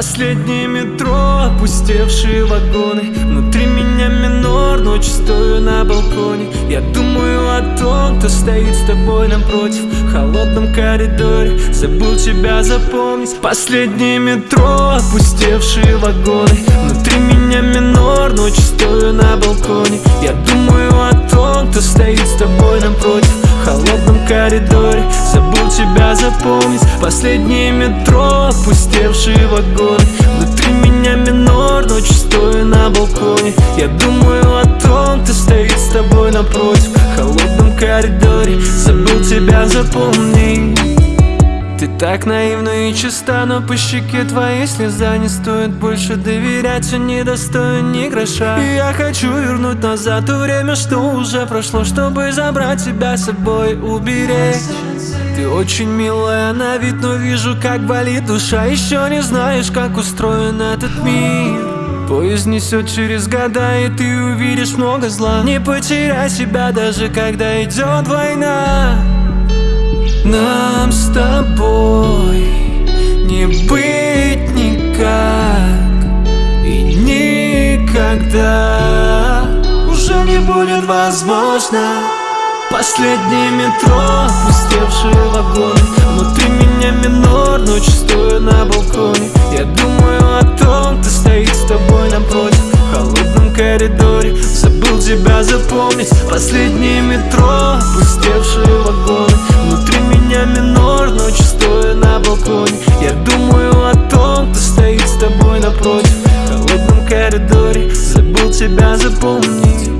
Последнее метро, опустевшие вагоны. Внутри меня минор, ночь стою на балконе. Я думаю о том, кто стоит с тобой напротив. В холодном коридоре, забыл тебя запомнить. Последнее метро, опустевшие вагоны. Внутри меня минор, ночь стою на балконе тебя запомнить. Последнее метро, опустевшие вагоны Внутри меня минор, ночью стою на балконе. Я думаю о том, кто стоит с тобой напротив. В холодном коридоре, забыл тебя запомнить. ты так наивна и чиста, но по щеке твоей слеза Не стоит больше доверять, он не достоин ни гроша. Я хочу вернуть назад то время, что уже прошло Чтобы забрать тебя с собой, уберечь. Ты очень милая на вид, но вижу, как болит душа. Еще не знаешь, как устроен этот мир. Поезд несет через года, и ты увидишь много зла. Не потеряй себя, даже когда идет война. Нам никогда. Уже не будет возможно. Последнее метро, пустевшие вагоны Внутри меня минор, ночь стою на балконе. Я думаю о том, кто стоит с тобой напротив. В холодном коридоре, забыл тебя запомнить. Последнее метро, пустевшие вагоны коридоре Забыл тебя запомнить